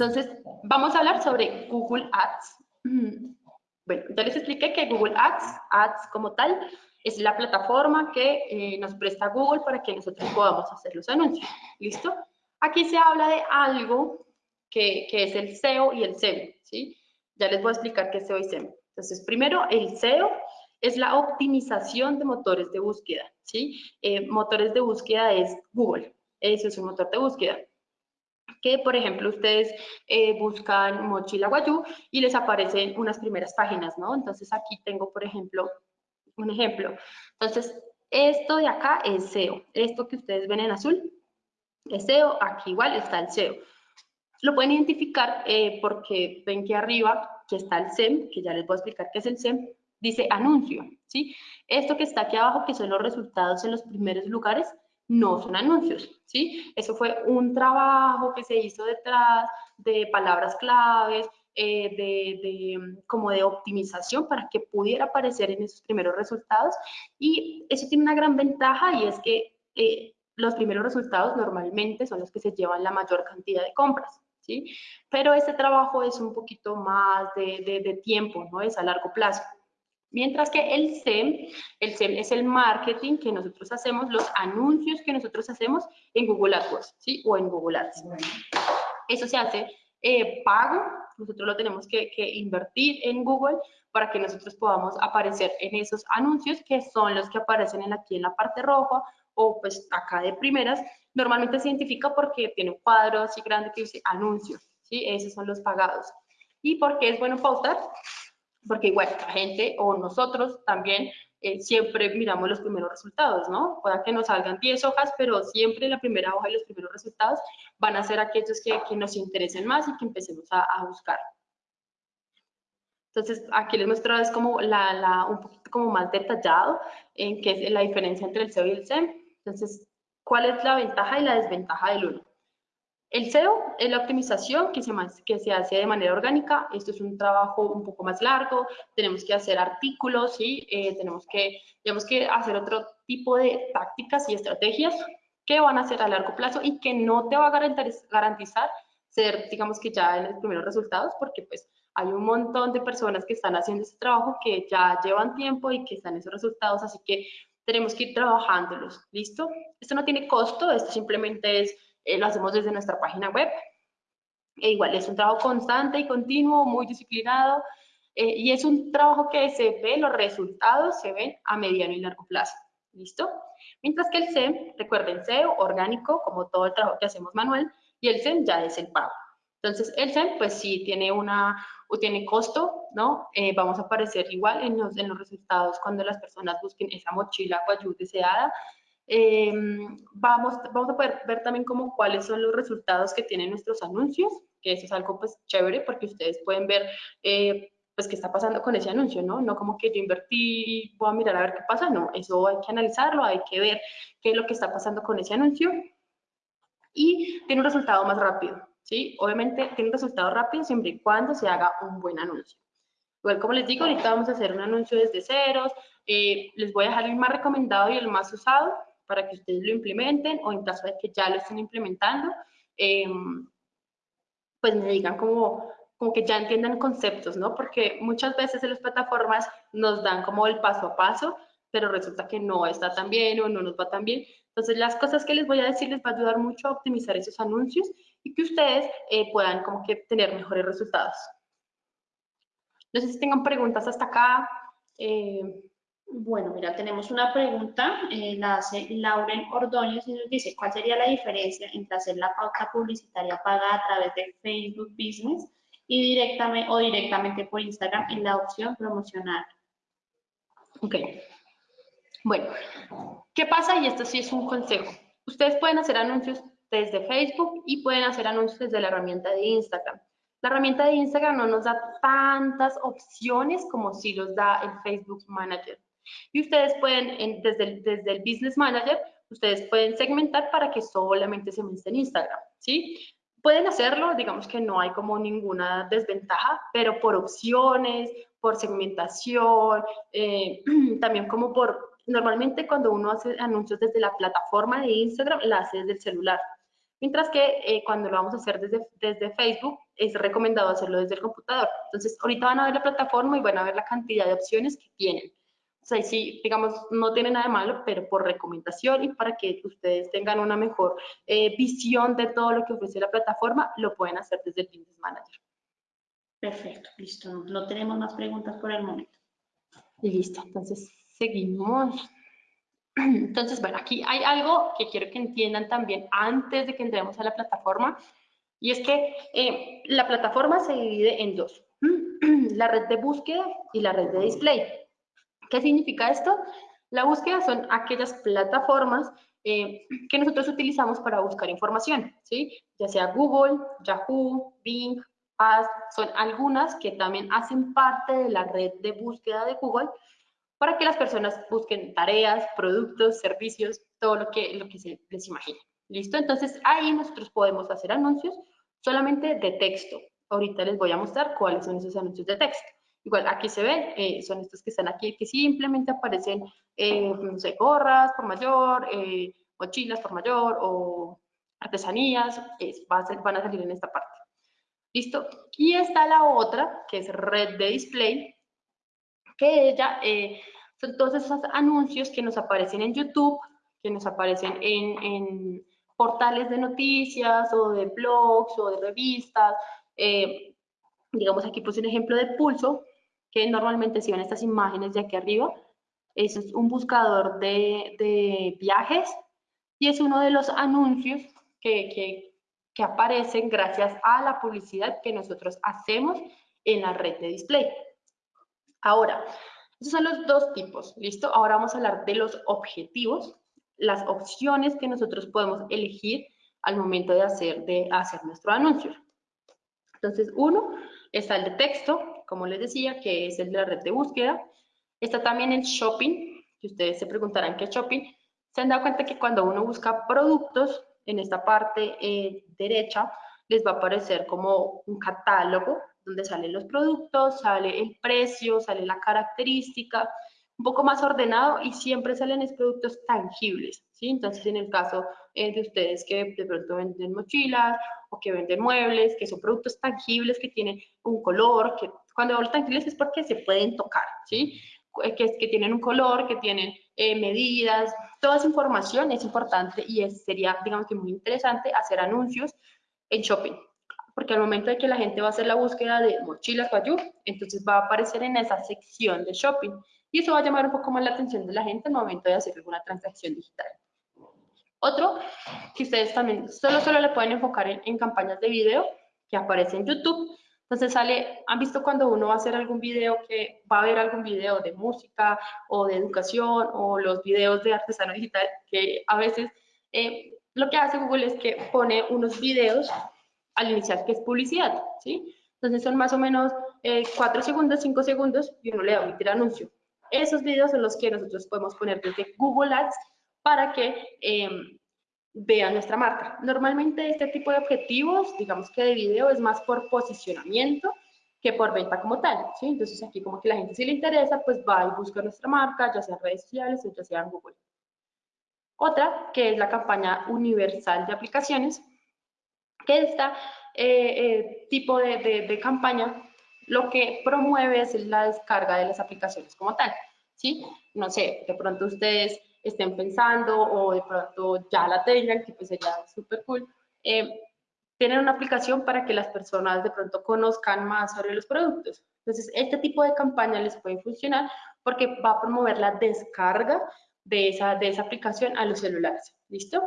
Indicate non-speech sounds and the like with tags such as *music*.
Entonces, vamos a hablar sobre Google Ads. *clears throat* Bueno, ya les expliqué que Google Ads, Ads como tal, es la plataforma que eh, nos presta Google para que nosotros podamos hacer los anuncios. ¿Listo? Aquí se habla de algo que, que es el SEO y el SEM, ¿sí? Ya les voy a explicar qué es SEO y SEM. Entonces, primero, el SEO es la optimización de motores de búsqueda, ¿sí? Eh, motores de búsqueda es Google, eso es un motor de búsqueda que, por ejemplo, ustedes eh, buscan mochila guayú y les aparecen unas primeras páginas, ¿no? Entonces, aquí tengo, por ejemplo, un ejemplo. Entonces, esto de acá es SEO. Esto que ustedes ven en azul es SEO. Aquí igual está el SEO. Lo pueden identificar eh, porque ven que arriba que está el SEM, que ya les voy a explicar qué es el SEM, dice anuncio, ¿sí? Esto que está aquí abajo, que son los resultados en los primeros lugares, no son anuncios, ¿sí? Eso fue un trabajo que se hizo detrás de palabras claves, eh, de, como de optimización para que pudiera aparecer en esos primeros resultados. Y eso tiene una gran ventaja y es que eh, los primeros resultados normalmente son los que se llevan la mayor cantidad de compras. ¿sí? Pero este trabajo es un poquito más de, de tiempo, ¿no? Es a largo plazo. Mientras que el SEM, el SEM es el marketing que nosotros hacemos, los anuncios que nosotros hacemos en Google AdWords, ¿sí? O en Google Ads. Eso se hace eh, pago, nosotros lo tenemos que, invertir en Google para que nosotros podamos aparecer en esos anuncios que son los que aparecen en aquí en la parte roja o pues acá de primeras. Normalmente se identifica porque tiene un cuadro así grande que dice anuncios, ¿sí? Esos son los pagados. ¿Y por qué es bueno pautar? Porque igual la gente o nosotros también eh, siempre miramos los primeros resultados, ¿no? Pueda que nos salgan 10 hojas, pero siempre la primera hoja y los primeros resultados van a ser aquellos que, nos interesen más y que empecemos a, buscar. Entonces, aquí les muestro es como la, un poquito como más detallado en qué es la diferencia entre el SEO y el SEM. Entonces, ¿cuál es la ventaja y la desventaja del uno? El SEO es la optimización que se, que se hace de manera orgánica. Esto es un trabajo un poco más largo. Tenemos que hacer artículos y eh, tenemos, que, tenemos que hacer otro tipo de tácticas y estrategias que van a ser a largo plazo y que no te va a garantizar ser, digamos que ya en los primeros resultados, porque pues hay un montón de personas que están haciendo ese trabajo que ya llevan tiempo y que están esos resultados, así que tenemos que ir trabajándolos, ¿listo? Esto no tiene costo, esto simplemente es eh, lo hacemos desde nuestra página web. E igual es un trabajo constante y continuo, muy disciplinado, eh, y es un trabajo que se ve, los resultados se ven a mediano y largo plazo. ¿Listo? Mientras que el SEM, recuerden, SEO, orgánico, como todo el trabajo que hacemos manual, y el SEM ya es el pago. Entonces, el SEM, pues sí, tiene una, o tiene costo, ¿no? Eh, vamos a aparecer igual en los, en los resultados cuando las personas busquen esa mochila o deseada, eh, vamos, vamos a poder ver también como cuáles son los resultados que tienen nuestros anuncios, que eso es algo pues chévere porque ustedes pueden ver eh, pues qué está pasando con ese anuncio, ¿no? No como que yo invertí voy a mirar a ver qué pasa, no, eso hay que analizarlo, hay que ver qué es lo que está pasando con ese anuncio y tiene un resultado más rápido, ¿sí? Obviamente tiene un resultado rápido siempre y cuando se haga un buen anuncio. Igual como les digo, ahorita vamos a hacer un anuncio desde ceros, eh, les voy a dejar el más recomendado y el más usado, para que ustedes lo implementen o en caso de que ya lo estén implementando, em, pues me digan como, como que ya entiendan conceptos, ¿no? Porque muchas veces en las plataformas nos dan como el paso a paso, pero resulta que no está tan bien o no nos va tan bien. Entonces, las cosas que les voy a decir les va a ayudar mucho a optimizar esos anuncios y que ustedes eh, puedan como que tener mejores resultados. No sé si tengan preguntas hasta acá. Eh, bueno, mira, tenemos una pregunta, eh, la hace Lauren Ordóñez y nos dice, ¿cuál sería la diferencia entre hacer la pauta publicitaria pagada a través de Facebook Business y directamente o directamente por Instagram en la opción promocional? Ok. Bueno, ¿qué pasa? Y esto sí es un consejo. Ustedes pueden hacer anuncios desde Facebook y pueden hacer anuncios desde la herramienta de Instagram. La herramienta de Instagram no nos da tantas opciones como si los da el Facebook Manager. Y ustedes pueden, desde, el, desde el Business Manager, ustedes pueden segmentar para que solamente se muestre en Instagram, ¿sí? Pueden hacerlo, digamos que no hay como ninguna desventaja, pero por opciones, por segmentación, eh, *clears throat* también como por, normalmente cuando uno hace anuncios desde la plataforma de Instagram, la hace desde el celular. Mientras que eh, cuando lo vamos a hacer desde, desde Facebook, es recomendado hacerlo desde el computador. Entonces, ahorita van a ver la plataforma y van a ver la cantidad de opciones que tienen. O sea, sí, digamos, no tiene nada de malo, pero por recomendación y para que ustedes tengan una mejor eh, visión de todo lo que ofrece la plataforma, lo pueden hacer desde el Business Manager. Perfecto, listo. No tenemos más preguntas por el momento. Y listo, entonces seguimos. *clears throat* Entonces, bueno, aquí hay algo que quiero que entiendan también antes de que entremos a la plataforma, y es que eh, la plataforma se divide en dos, *clears throat* la red de búsqueda y la red de display. ¿Qué significa esto? La búsqueda son aquellas plataformas eh, que nosotros utilizamos para buscar información, ¿sí? Ya sea Google, Yahoo, Bing, Ask, son algunas que también hacen parte de la red de búsqueda de Google, para que las personas busquen tareas, productos, servicios, todo lo que, lo que se les imagine. ¿Listo? Entonces ahí nosotros podemos hacer anuncios solamente de texto. Ahorita les voy a mostrar cuáles son esos anuncios de texto. Igual aquí se ven, eh, son estos que están aquí, que simplemente aparecen, eh, no sé, gorras por mayor, eh, mochilas por mayor o artesanías, van a salir en esta parte. ¿Listo? Y está la otra, que es red de display, que ella eh, son todos esos anuncios que nos aparecen en YouTube, que nos aparecen en, portales de noticias o de blogs o de revistas. Eh, digamos aquí puse un ejemplo de Pulso, que normalmente si ven estas imágenes de aquí arriba, es un buscador de, viajes y es uno de los anuncios que, que aparecen gracias a la publicidad que nosotros hacemos en la red de display. Ahora, esos son los dos tipos, ¿listo? Ahora vamos a hablar de los objetivos, las opciones que nosotros podemos elegir al momento de hacer, de hacer nuestro anuncio. Entonces, uno está el de texto, como les decía, que es el de la red de búsqueda. Está también el shopping, que ustedes se preguntarán qué es shopping. Se han dado cuenta que cuando uno busca productos, en esta parte eh, derecha les va a aparecer como un catálogo donde salen los productos, sale el precio, sale la característica, un poco más ordenado y siempre salen los productos tangibles, ¿sí? Entonces, en el caso eh, de ustedes que de pronto venden mochilas o que venden muebles, que son productos tangibles que tienen un color, que cuando hablo tangibles es porque se pueden tocar, ¿sí? Eh, que, que tienen un color, que tienen eh, medidas, toda esa información es importante y es, sería, digamos que muy interesante hacer anuncios en shopping, porque al momento de que la gente va a hacer la búsqueda de mochilas Bayou, entonces va a aparecer en esa sección de shopping y eso va a llamar un poco más la atención de la gente al momento de hacer alguna transacción digital. Otro, que ustedes también solo, solo le pueden enfocar en, en campañas de video que aparece en YouTube, entonces sale, han visto cuando uno va a hacer algún video que va a haber algún video de música o de educación o los videos de artesano digital que a veces eh, lo que hace Google es que pone unos videos al iniciar que es publicidad, ¿sí? Entonces son más o menos eh, 4 segundos, 5 segundos y uno le da omitir anuncio. Esos videos son los que nosotros podemos poner desde Google Ads para que eh, vean nuestra marca. Normalmente este tipo de objetivos, digamos que de video, es más por posicionamiento que por venta como tal, ¿sí? Entonces aquí como que la gente si le interesa, pues va y busca nuestra marca, ya sea en redes sociales o ya sea en Google. Otra, que es la campaña universal de aplicaciones, que esta eh, eh, tipo de, campaña lo que promueve es la descarga de las aplicaciones como tal, ¿sí? No sé, de pronto ustedes estén pensando o de pronto ya la tengan, que pues sería súper cool. Eh, tienen una aplicación para que las personas de pronto conozcan más sobre los productos. Entonces, este tipo de campaña les puede funcionar porque va a promover la descarga de esa, de esa aplicación a los celulares. ¿Listo?